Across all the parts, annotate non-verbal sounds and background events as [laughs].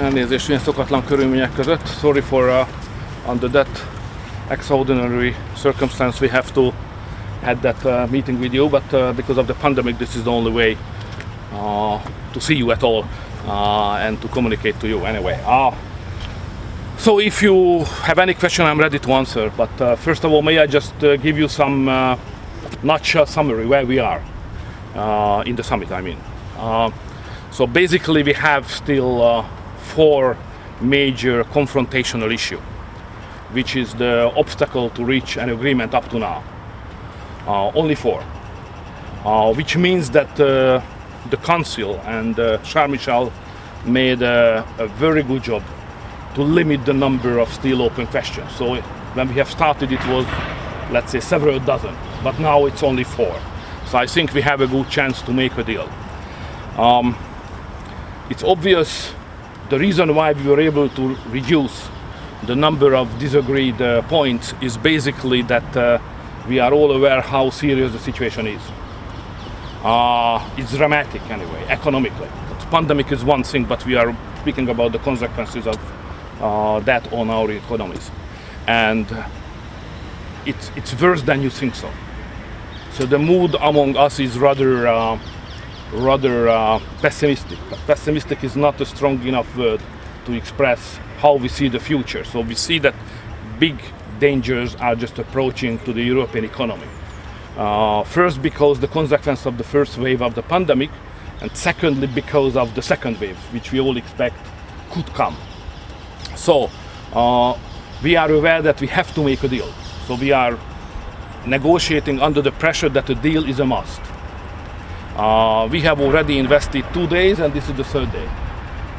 Elnézést ilyen szokatlan körülmények között. Sorry for uh, under that extraordinary circumstance we have to had that uh, meeting with you, but uh, because of the pandemic, this is the only way uh, to see you at all uh, and to communicate to you anyway. Uh, so if you have any question, I'm ready to answer. But uh, first of all, may I just uh, give you some uh, nutshell summary where we are uh, in the summit, I mean. So basically we have still uh, four major confrontational issue, which is the obstacle to reach an agreement up to now. Uh, only four. Uh, which means that uh, the council and uh, Charles Michel made a, a very good job to limit the number of still open questions. So when we have started it was, let's say, several dozen, but now it's only four. So I think we have a good chance to make a deal. Um, it's obvious the reason why we were able to reduce the number of disagreed uh, points is basically that uh, we are all aware how serious the situation is. Uh, it's dramatic anyway, economically. The pandemic is one thing, but we are speaking about the consequences of uh, that on our economies. And it's, it's worse than you think so. So the mood among us is rather, uh, rather uh, pessimistic. Pessimistic is not a strong enough word to express how we see the future. So we see that big dangers are just approaching to the European economy. Uh, first, because the consequence of the first wave of the pandemic, and secondly, because of the second wave, which we all expect could come. So, uh, we are aware that we have to make a deal. So, we are negotiating under the pressure that a deal is a must. Uh, we have already invested two days, and this is the third day.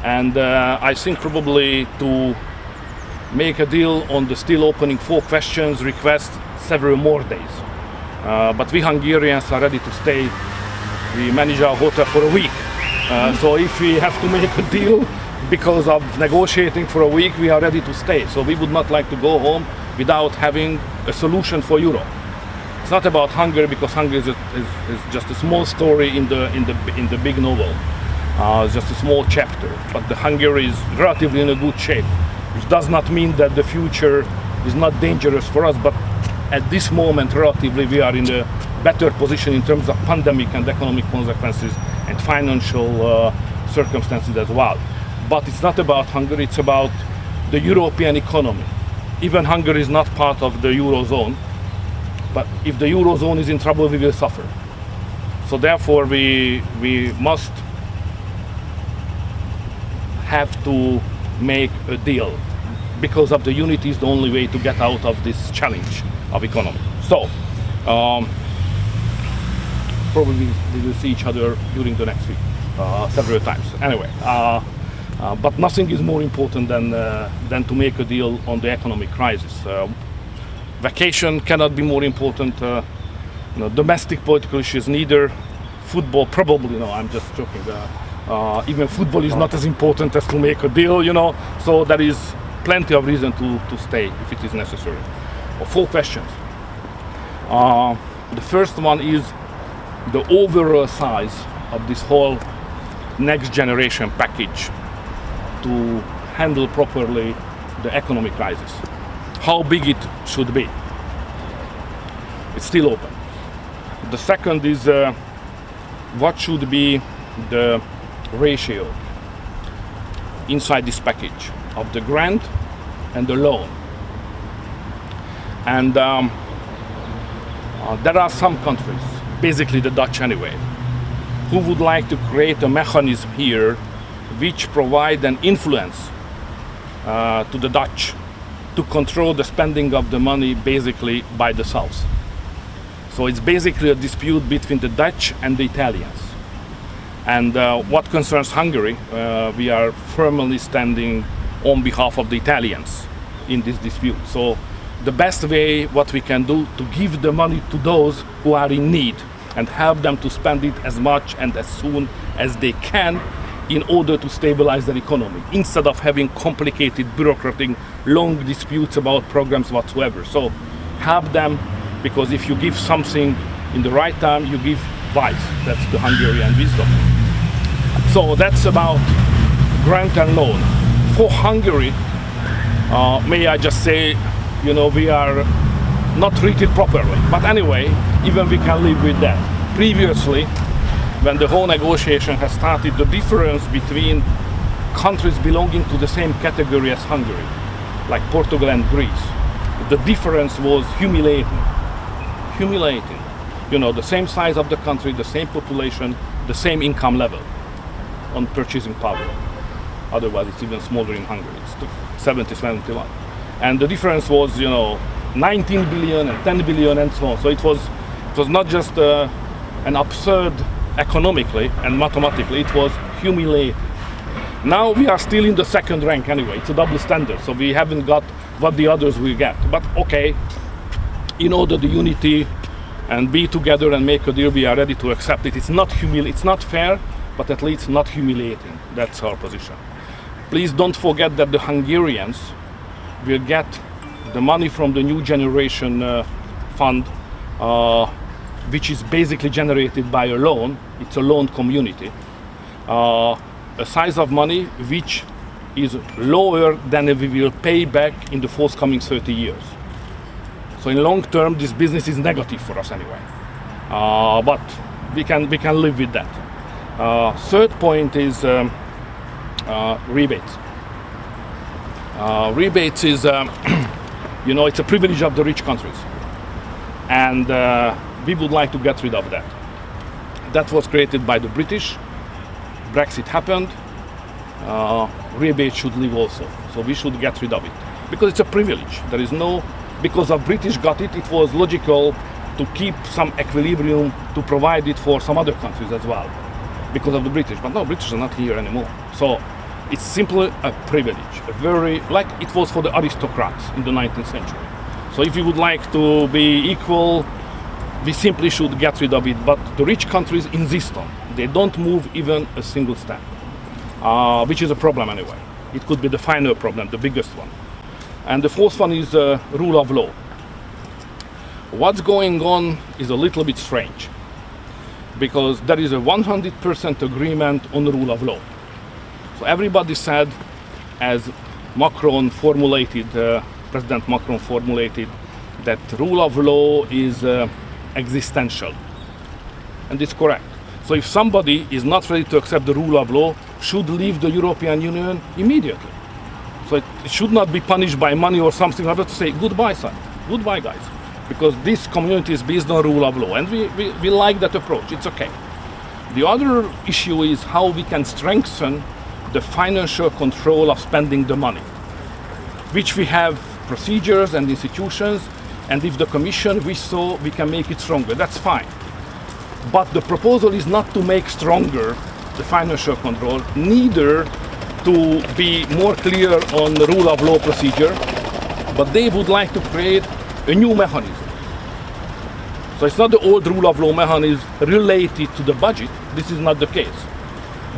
And uh, I think probably to make a deal on the still opening four questions request several more days. Uh, but we Hungarians are ready to stay. We manage our hotel for a week. Uh, so if we have to make a deal because of negotiating for a week, we are ready to stay. So we would not like to go home without having a solution for Europe. It's not about Hungary because Hungary is, is, is just a small story in the in the in the big novel. Uh, it's just a small chapter. But the Hungary is relatively in a good shape, which does not mean that the future is not dangerous for us. But at this moment, relatively, we are in a better position in terms of pandemic and economic consequences and financial uh, circumstances as well. But it's not about Hungary, it's about the European economy. Even Hungary is not part of the Eurozone, but if the Eurozone is in trouble, we will suffer. So therefore, we, we must have to make a deal because of the unity is the only way to get out of this challenge of economy. So, um, probably we will see each other during the next week uh, several times. Anyway, uh, uh, but nothing is more important than uh, than to make a deal on the economic crisis. Uh, vacation cannot be more important. Uh, you know, domestic political issues neither. Football probably. No, I'm just joking. even football is not as important as to make a deal. You know, so there is plenty of reason to, to stay if it is necessary. Or four questions. Uh, the first one is the overall size of this whole next generation package to handle properly the economic crisis. How big it should be. It's still open. The second is uh, what should be the ratio inside this package of the grant and the loan. And um, uh, there are some countries, basically the Dutch anyway, who would like to create a mechanism here which provide an influence uh, to the Dutch to control the spending of the money basically by the South. So it's basically a dispute between the Dutch and the Italians. And uh, what concerns Hungary, uh, we are firmly standing on behalf of the Italians in this dispute. So the best way what we can do to give the money to those who are in need and help them to spend it as much and as soon as they can in order to stabilize their economy instead of having complicated bureaucratic long disputes about programs whatsoever so help them because if you give something in the right time you give wise that's the hungarian wisdom so that's about grant and loan. For Hungary, uh, may I just say, you know, we are not treated properly. But anyway, even we can live with that. Previously, when the whole negotiation has started, the difference between countries belonging to the same category as Hungary, like Portugal and Greece, the difference was humiliating. Humiliating. You know, the same size of the country, the same population, the same income level on purchasing power. Otherwise, it's even smaller in Hungary. It's 70, 71. And the difference was, you know, 19 billion and 10 billion and so on. So it was, it was not just uh, an absurd economically and mathematically, it was humiliating. Now we are still in the second rank anyway. It's a double standard, so we haven't got what the others will get. But okay, in order the unity and be together and make a deal, we are ready to accept it. It's not humili- It's not fair, but at least not humiliating. That's our position. Please don't forget that the Hungarians will get the money from the new generation uh, fund, uh, which is basically generated by a loan. It's a loan community. Uh, a size of money which is lower than we will pay back in the forthcoming 30 years. So in long term, this business is negative for us anyway. Uh, but we can we can live with that. Uh, third point is um, uh, rebates. Uh, rebates is, um, [clears throat] you know, it's a privilege of the rich countries, and uh, we would like to get rid of that. That was created by the British. Brexit happened. Uh, rebate should leave also, so we should get rid of it because it's a privilege. There is no, because of British got it, it was logical to keep some equilibrium to provide it for some other countries as well because of the British. But no, British are not here anymore. So it's simply a privilege, a very, like it was for the aristocrats in the 19th century. So if you would like to be equal, we simply should get rid of it. But the rich countries insist on. They don't move even a single step, uh, which is a problem anyway. It could be the final problem, the biggest one. And the fourth one is uh, rule of law. What's going on is a little bit strange because there is a 100% agreement on the rule of law. So everybody said, as Macron formulated, uh, President Macron formulated, that rule of law is uh, existential. And it's correct. So if somebody is not ready to accept the rule of law, should leave the European Union immediately. So it, it should not be punished by money or something. I have to say goodbye, son. Goodbye, guys because this community is based on rule of law and we, we, we like that approach it's okay the other issue is how we can strengthen the financial control of spending the money which we have procedures and institutions and if the commission wish so we can make it stronger that's fine but the proposal is not to make stronger the financial control neither to be more clear on the rule of law procedure but they would like to create a new mechanism. So it's not the old rule of law mechanism related to the budget. This is not the case.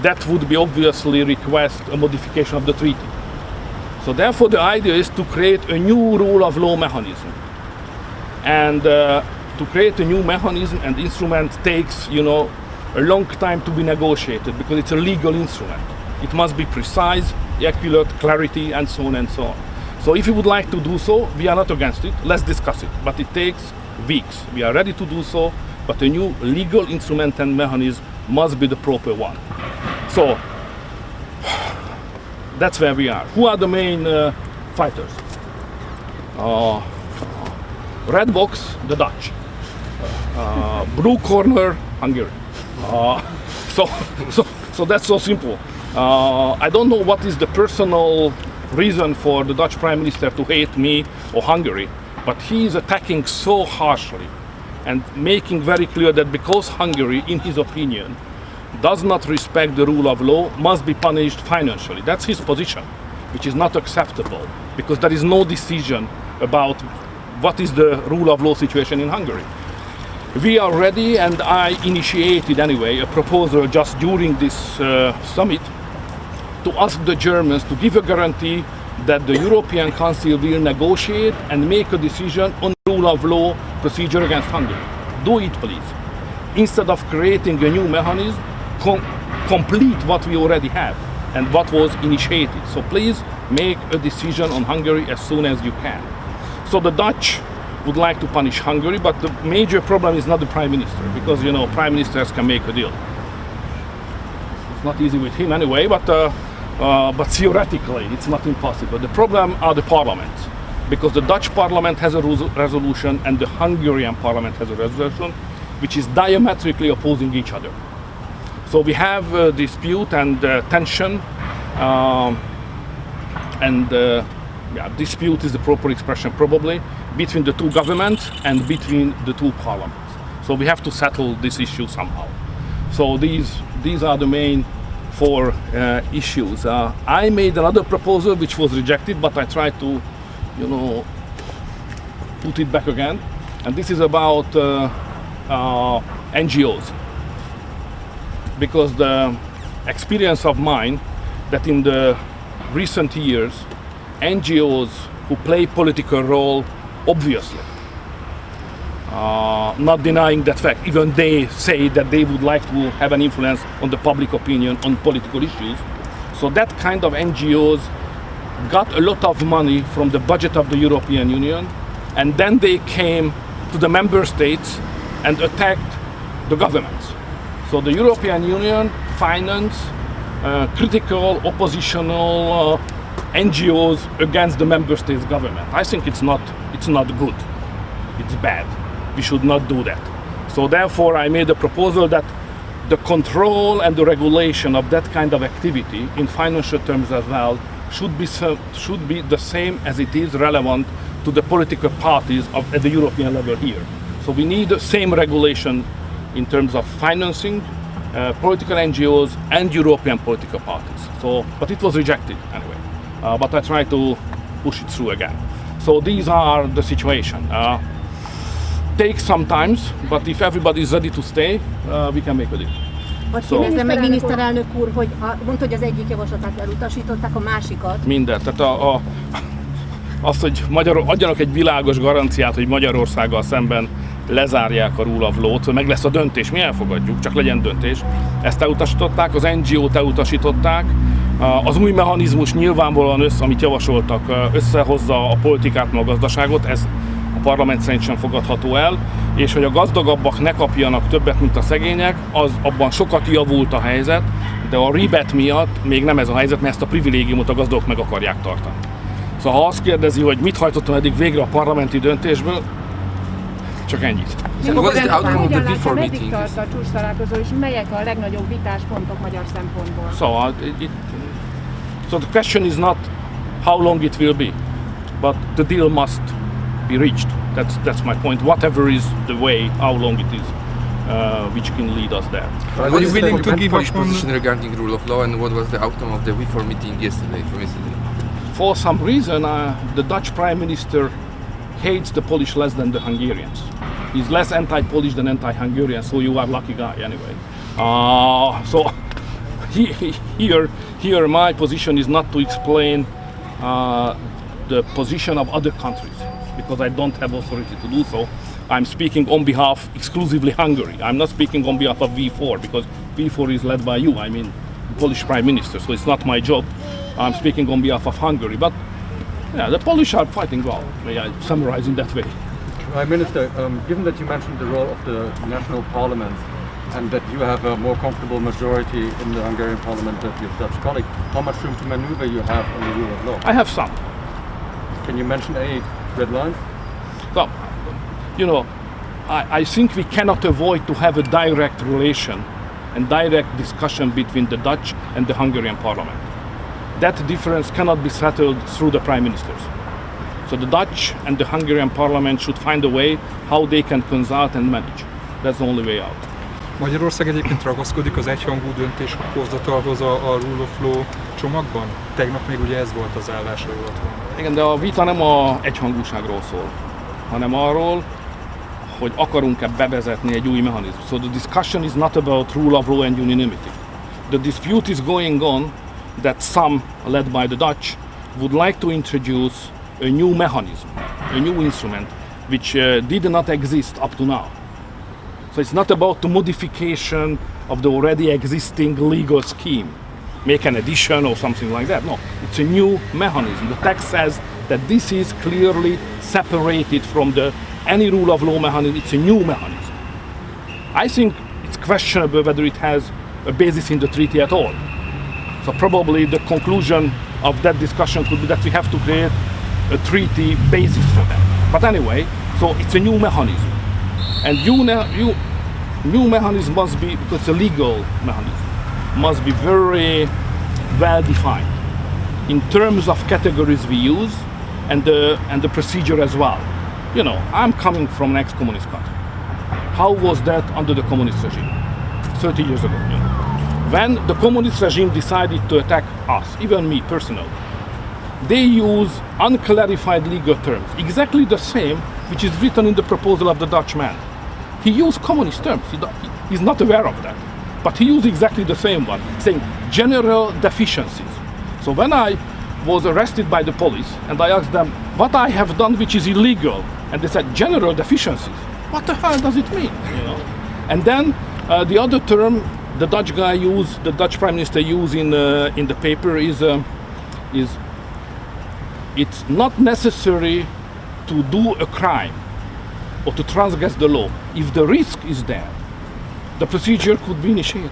That would be obviously request a modification of the treaty. So therefore the idea is to create a new rule of law mechanism. And uh, to create a new mechanism and instrument takes, you know, a long time to be negotiated because it's a legal instrument. It must be precise, accurate, clarity, and so on and so on. So if you would like to do so, we are not against it. Let's discuss it. But it takes weeks. We are ready to do so, but a new legal instrument and mechanism must be the proper one. So [sighs] that's where we are. Who are the main uh, fighters? Uh, red box, the Dutch. Uh, blue corner, Hungary. Uh, [laughs] so, so, so that's so simple. Uh, I don't know what is the personal reason for the Dutch Prime Minister to hate me or Hungary, but he is attacking so harshly and making very clear that because Hungary, in his opinion, does not respect the rule of law, must be punished financially. That's his position, which is not acceptable because there is no decision about what is the rule of law situation in Hungary. We are ready, and I initiated anyway a proposal just during this uh, summit to ask the Germans to give a guarantee that the European Council will negotiate and make a decision on rule of law procedure against Hungary. Do it, please. Instead of creating a new mechanism, com complete what we already have. and what was initiated. So please make a decision on Hungary as soon as you can. So the Dutch would like to punish Hungary, but the major problem is not the prime minister, because you know prime ministers can make a deal. It's not easy with him anyway, but uh, uh, but [laughs] theoretically it's not impossible. The problem are the parliaments, because the Dutch parliament has a resolution and the Hungarian parliament has a resolution, which is diametrically opposing each other. So we have a dispute and uh, tension, um, and uh, yeah, dispute is the proper expression probably, between the two governments and between the two parliaments. So we have to settle this issue somehow. So these, these are the main four uh, issues. Uh, I made another proposal which was rejected, but I tried to, you know, put it back again. And this is about uh, uh NGOs. Because the experience of mine that in the recent years, NGOs who play political role obviously. Uh, not denying that fact, even they say that they would like to have an influence on the public opinion on political issues. So that kind of NGOs got a lot of money from the budget of the European Union and then they came to the member states and attacked the governments. So the European Union financed uh, critical oppositional uh, NGOs against the member states government. I think it's not, it's not good. It's bad. We should not do that. So therefore I made a proposal that the control and the regulation of that kind of activity in financial terms as well should be, should be the same as it is relevant to the political parties of, at the European level here. So we need the same regulation in terms of financing uh, political NGOs and European political parties. So, but it was rejected anyway but I try to push it through again. So these are the situation. Uh, takes some times, but if everybody is ready to stay, uh, we can make a deal. Vagy so, kérdezzem meg miniszterelnök úr, hogy a, mondta, hogy az egyik javaslatát elutasították, a másikat. Mindent. Tehát a, a, azt, hogy Magyar, adjanak egy világos garanciát, hogy Magyarországgal szemben lezárják a rule of law-t, meg lesz a döntés, mi elfogadjuk, csak legyen döntés. Ezt elutasították, az NGO-t elutasították, az új mechanizmus nyilvánvalóan össze, amit javasoltak, összehozza a politikát, meg a gazdaságot, ez a parlament szerint sem fogadható el, és hogy a gazdagabbak ne kapjanak többet, mint a szegények, az abban sokat javult a helyzet, de a ribet miatt még nem ez a helyzet, mert ezt a privilégiumot a gazdagok meg akarják tartani. Szóval ha azt kérdezi, hogy mit hajtottam eddig végre a parlamenti döntésből, csak ennyit. What is the outcome of the V4 meeting? tart a csúcs találkozó, és melyek a legnagyobb vitáspontok magyar szempontból? So, it, it, so the question is not how long it will be, but the deal must be reached. That's that's my point. Whatever is the way, how long it is, uh, which can lead us there. Are you willing to give Polish position regarding rule of law, and what was the outcome of the V4 meeting yesterday? From yesterday, for some reason, uh, the Dutch Prime Minister hates the Polish less than the Hungarians. He's less anti-Polish than anti-Hungarian, so you are lucky guy anyway. Uh, so [laughs] he, here, here my position is not to explain uh, the position of other countries because I don't have authority to do so. I'm speaking on behalf exclusively Hungary. I'm not speaking on behalf of V4 because V4 is led by you. I mean, Polish Prime Minister, so it's not my job. I'm speaking on behalf of Hungary. But yeah, the Polish are fighting well. May I summarize in that way? Prime Minister, um, given that you mentioned the role of the national parliaments and that you have a more comfortable majority in the Hungarian parliament than your Dutch colleague, how much room to maneuver you have on the rule of law? I have some. Can you mention any red lines? Well, you know, I, I think we cannot avoid to have a direct relation and direct discussion between the Dutch and the Hungarian parliament. That difference cannot be settled through the prime ministers. So the Dutch and the Hungarian parliament should find a way how they can consult and manage. That's the only way out. Magyarország egyébként ragaszkodik az egyhangú döntéshozatalhoz a, a Rule of Law csomagban? Tegnap még ugye ez volt az állás, Igen, de a vita nem a egyhangúságról szól, hanem arról, hogy akarunk-e bevezetni egy új mechanizmus. So the discussion is not about rule of law and unanimity. The dispute is going on that some, led by the Dutch, would like to introduce a new mechanism, a new instrument, which uh, did not exist up to now. So it's not about the modification of the already existing legal scheme. make an addition or something like that. No, it's a new mechanism. The text says that this is clearly separated from the any rule of law mechanism. It's a new mechanism. I think it's questionable whether it has a basis in the treaty at all. So probably the conclusion of that discussion could be that we have to create a treaty basis for that. But anyway, so it's a new mechanism. And new, ne- new, new mechanism must be, because a legal mechanism, must be very well defined in terms of categories we use and the, and the procedure as well. You know, I'm coming from an ex-communist country. How was that under the communist regime? 30 years ago. You know. When the communist regime decided to attack us, even me personally, they use unclarified legal terms, exactly the same which is written in the proposal of the Dutch man. He used communist terms. He he's not aware of that. But he used exactly the same one, saying general deficiencies. So when I was arrested by the police and I asked them what I have done which is illegal, and they said general deficiencies. What the hell does it mean? You know? And then uh, the other term the Dutch guy used, the Dutch prime minister used in uh, in the paper is um is it's not necessary to do a crime or to transgress the law if the risk is there the procedure could be initiated.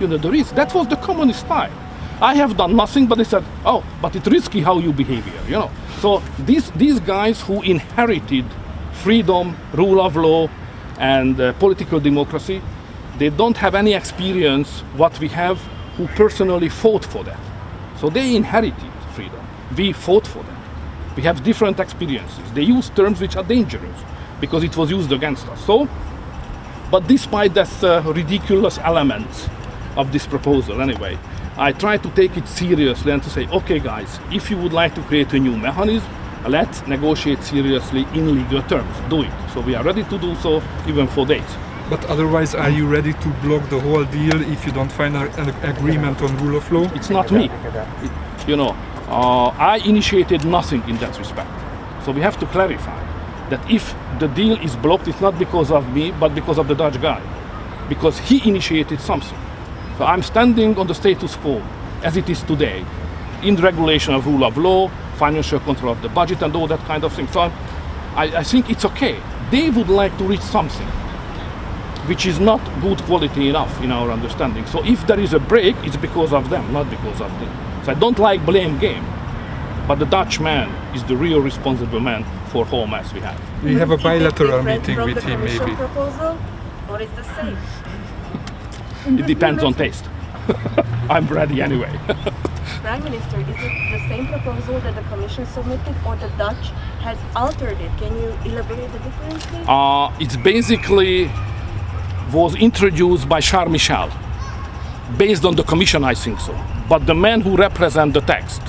You know the risk that was the communist style. I have done nothing but they said oh but it's risky how you behave here you know. So these these guys who inherited freedom rule of law and uh, political democracy they don't have any experience what we have who personally fought for that. So they inherited freedom. We fought for that we have different experiences. They use terms which are dangerous because it was used against us. So, but despite this uh, ridiculous elements of this proposal, anyway, I try to take it seriously and to say, okay, guys, if you would like to create a new mechanism, let's negotiate seriously in legal terms. Do it. So we are ready to do so, even for days. But otherwise, are you ready to block the whole deal if you don't find an agreement on rule of law? It's not me. It- you know, uh, I initiated nothing in that respect. So we have to clarify that if the deal is blocked, it's not because of me, but because of the Dutch guy, because he initiated something. So I'm standing on the status quo as it is today, in regulation of rule of law, financial control of the budget, and all that kind of thing. So I, I think it's okay. They would like to reach something which is not good quality enough in our understanding. So if there is a break, it's because of them, not because of me. So I don't like blame game. But the Dutch man is the real responsible man for whole mess we have. We have a Is it bilateral different meeting from with the him, Commission maybe. proposal, or is the same? It depends on taste. [laughs] I'm ready anyway. [laughs] Prime Minister, is it the same proposal that the Commission submitted, or the Dutch has altered it? Can you elaborate the difference, please? uh, it's basically was introduced by Charles Michel, based on the commission, I think so. But the man who represents the text,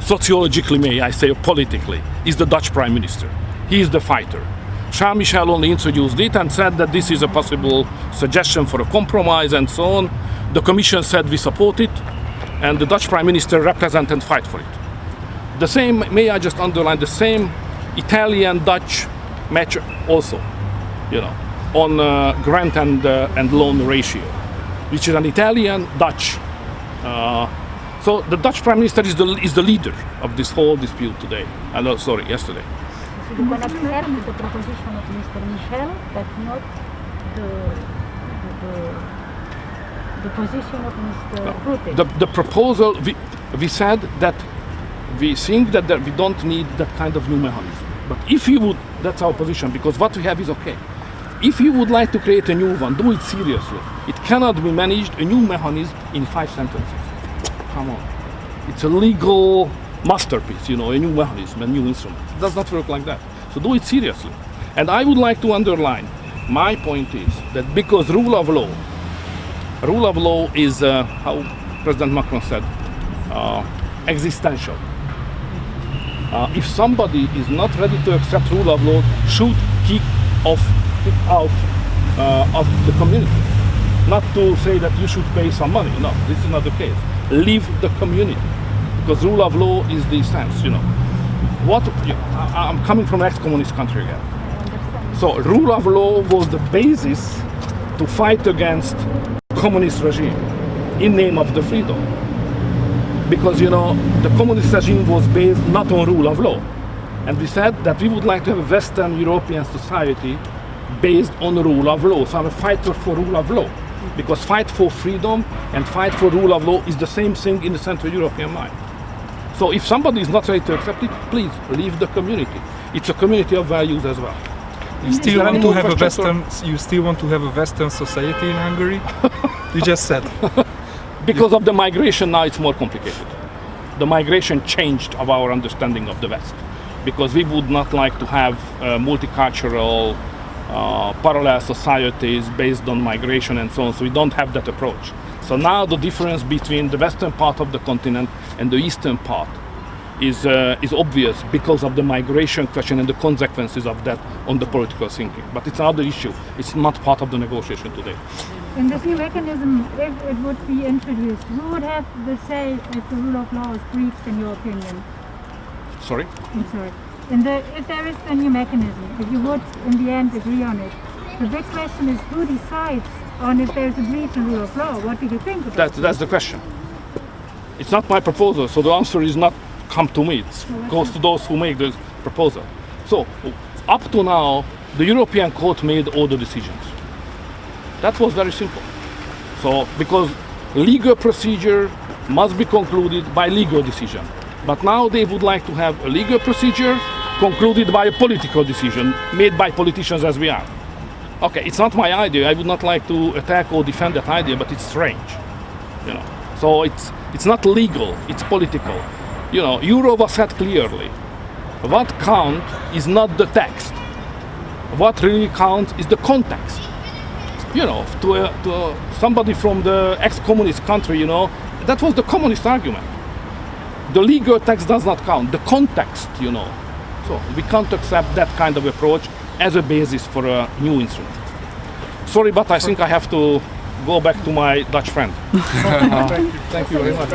sociologically, may I say, politically, is the Dutch prime minister. He is the fighter. Charles Michel only introduced it and said that this is a possible suggestion for a compromise and so on. The commission said we support it, and the Dutch prime minister represent and fight for it. The same, may I just underline, the same Italian-Dutch match also, you know, on uh, grant and, uh, and loan ratio, which is an Italian-Dutch. Uh, so the Dutch prime minister is the, is the leader of this whole dispute today. Uh, sorry, yesterday. You can accept the proposition of Mr. Michel, but not the, the, the, the position of Mr. Rutte. The, the proposal, we, we said that we think that there, we don't need that kind of new mechanism. But if you would, that's our position, because what we have is okay. If you would like to create a new one, do it seriously. It cannot be managed, a new mechanism, in five sentences. Come on. It's a legal masterpiece, you know, a new mechanism, a new instrument. It does not work like that. So do it seriously. And I would like to underline, my point is that because rule of law, rule of law is, uh, how President Macron said, uh, existential. Uh, if somebody is not ready to accept rule of law, should kick off, kick out uh, of the community. Not to say that you should pay some money. No, this is not the case. Leave the community because rule of law is the sense. You know, what you I, I'm coming from an ex-communist country again. So rule of law was the basis to fight against communist regime in name of the freedom. because you know the communist regime was based not on rule of law, and we said that we would like to have a Western European society based on rule of law. So I'm a fighter for rule of law, because fight for freedom and fight for rule of law is the same thing in the Central European mind. So if somebody is not ready to accept it, please leave the community. It's a community of values as well. You still want to have a Western. You still want to have a Western society in Hungary? [laughs] you just said. Because of the migration now it's more complicated. The migration changed of our understanding of the West. Because we would not like to have uh, multicultural uh, parallel societies based on migration and so on. So we don't have that approach. So now the difference between the western part of the continent and the eastern part is, uh, is obvious because of the migration question and the consequences of that on the political thinking. But it's another issue. It's not part of the negotiation today. In this new mechanism, if it would be introduced, who would have the say if the rule of law is breached, in your opinion? Sorry? I'm sorry. The, if there is a new mechanism, if you would in the end agree on it, the big question is who decides on if there's a breach in rule of law? What do you think about That, that's the question. It's not my proposal, so the answer is not come to me. It goes to those who make the proposal. So, up to now, the European Court made all the decisions. That was very simple. So, because legal procedure must be concluded by legal decision. But now they would like to have a legal procedure concluded by a political decision made by politicians as we are. Okay, it's not my idea. I would not like to attack or defend that idea, but it's strange. You know. So it's it's not legal, it's political. You know, Jourová said clearly, what count is not the text. What really counts is the context. You know, to, a, to a, somebody from the ex-communist country, you know, that was the communist argument. The legal text does not count, the context, you know. So we can't accept that kind of approach as a basis for a new instrument. Sorry, but I think I have to go back to my Dutch friend. [laughs] Thank you very much.